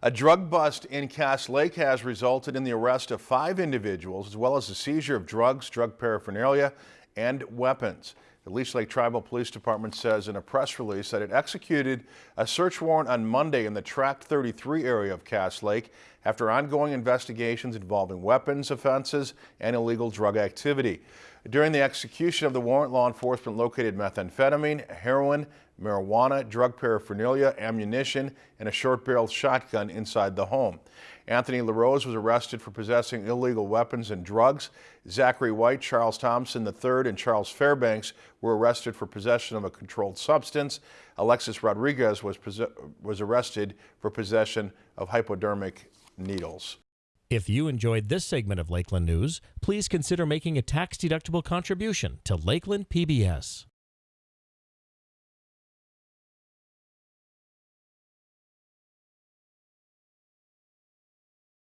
A drug bust in Cass Lake has resulted in the arrest of five individuals as well as the seizure of drugs, drug paraphernalia, and weapons. The Leech Lake Tribal Police Department says in a press release that it executed a search warrant on Monday in the Tract 33 area of Cass Lake after ongoing investigations involving weapons offenses and illegal drug activity. During the execution of the warrant, law enforcement located methamphetamine, heroin, marijuana, drug paraphernalia, ammunition, and a short-barreled shotgun inside the home. Anthony LaRose was arrested for possessing illegal weapons and drugs. Zachary White, Charles Thompson III, and Charles Fairbanks were arrested for possession of a controlled substance. Alexis Rodriguez was, was arrested for possession of hypodermic needles. If you enjoyed this segment of Lakeland News, please consider making a tax-deductible contribution to Lakeland PBS.